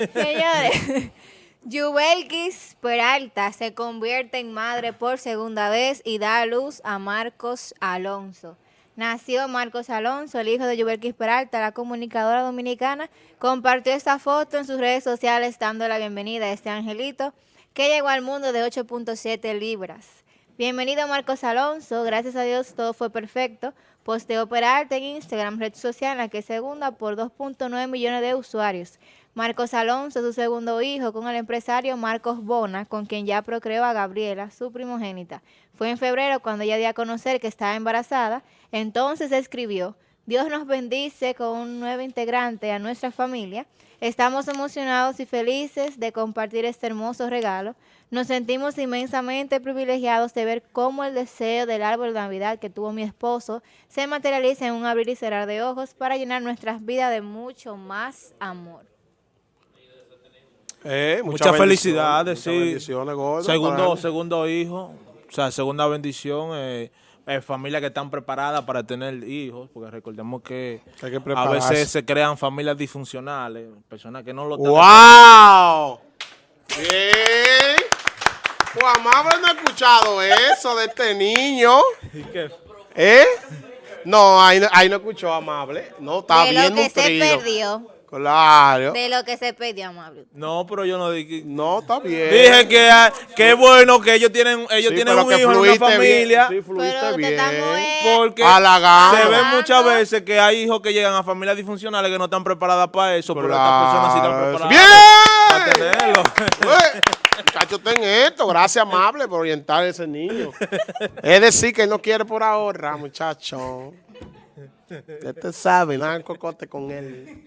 Señores, Yubelkis Peralta se convierte en madre por segunda vez y da a luz a Marcos Alonso. Nació Marcos Alonso, el hijo de Yubelkis Peralta, la comunicadora dominicana, compartió esta foto en sus redes sociales dando la bienvenida a este angelito que llegó al mundo de 8.7 libras. Bienvenido Marcos Alonso, gracias a Dios todo fue perfecto. Posteó Peralta en Instagram, red social la que segunda por 2.9 millones de usuarios. Marcos Alonso, su segundo hijo, con el empresario Marcos Bona, con quien ya procreó a Gabriela, su primogénita. Fue en febrero cuando ella dio a conocer que estaba embarazada, entonces escribió, Dios nos bendice con un nuevo integrante a nuestra familia. Estamos emocionados y felices de compartir este hermoso regalo. Nos sentimos inmensamente privilegiados de ver cómo el deseo del árbol de Navidad que tuvo mi esposo se materializa en un abrir y cerrar de ojos para llenar nuestras vidas de mucho más amor. Eh, muchas, felicidades, sí. segundo, segundo hijo, o sea, segunda bendición. Eh, eh, familias que están preparadas para tener hijos, porque recordemos que, a veces se crean familias disfuncionales, personas que no lo tienen. ¡Wow! Bien. Pues Amable no ha escuchado eso de este niño. ¿Eh? No, ahí, ahí no escuchó Amable. No, está de bien lo que se perdió. Claro. De lo que se pidió, amable. No, pero yo no dije. No, está bien. Dije que ah, qué bueno que ellos tienen ellos tienen un hijo en una familia. Sí, fluiste bien. Porque se ve muchas veces que hay hijos que llegan a familias disfuncionales que no están preparadas para eso, pero estas personas sí están preparadas ¡Bien! para tenerlo. Muchachos, ten esto. Gracias, amable, por orientar a ese niño. es decir, que él no quiere por ahora, muchacho. Ya te sabe, nada cocote con él.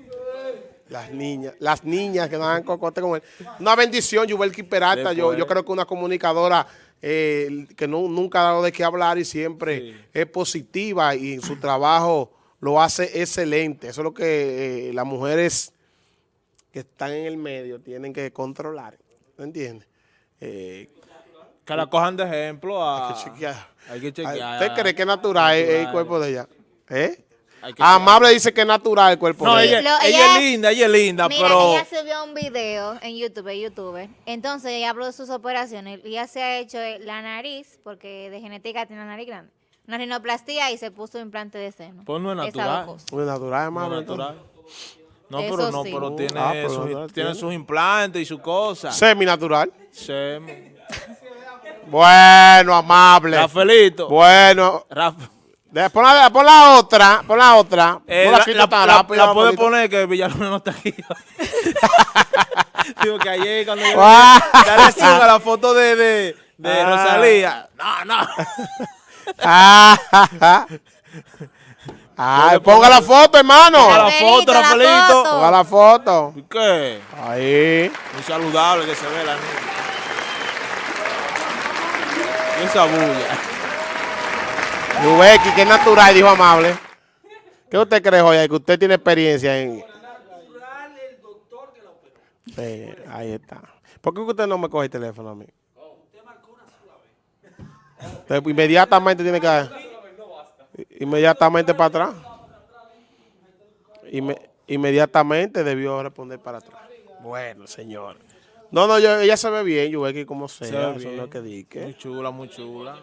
Las niñas, las niñas que nos dan cocote con él. Una bendición, Yubelki Peralta. Yo, yo creo que una comunicadora eh, que no, nunca ha dado de qué hablar y siempre es positiva y su trabajo lo hace excelente. Eso es lo que eh, las mujeres que están en el medio tienen que controlar. ¿Me entiendes? Eh, que la cojan de ejemplo a... Hay que chequear. Hay que chequear. ¿Usted cree que es natural, el cuerpo de ella? ¿Eh? Amable dice que es natural el cuerpo no, de ella. ella, ella, es linda, ella es linda, mira, pero... ella subió un video en YouTube, YouTube. Entonces ella habló de sus operaciones. Ella se ha hecho la nariz, porque de genética tiene la nariz grande. Una rinoplastía y se puso implante de seno. Pues no es natural. No es natural, amable. No, natural. no pero no, pero tiene, ah, tiene sus implantes y sus cosas. Semi-natural. Semi. Bueno, amable. Rafaelito. Bueno. Rafa. Pon la, pon la otra, pon la otra. Eh, la, la, la, la puede poner que Villalona no está aquí. Digo que ayer cuando yo dale a la foto de, de, de ah. Rosalía. No, no. Ay, ponga la foto, hermano. Ponga la foto, Rafaelito. Ponga la foto. ¿Y qué? Ahí. Muy saludable que se ve la niña. Esa bulla. Yubeki, que natural, dijo amable. ¿Qué usted cree, Joya? Que usted tiene experiencia en... Natural el doctor que la operó. Sí, ahí está. ¿Por qué usted no me coge el teléfono a mí? Usted marcó una sola vez. Inmediatamente tiene que... Inmediatamente para atrás. inmediatamente debió responder para atrás. Bueno, señor. No, no, ella se ve bien, Yubeki, como sea. Se ve bien. Eso es lo que dije. Muy chula, muy chula.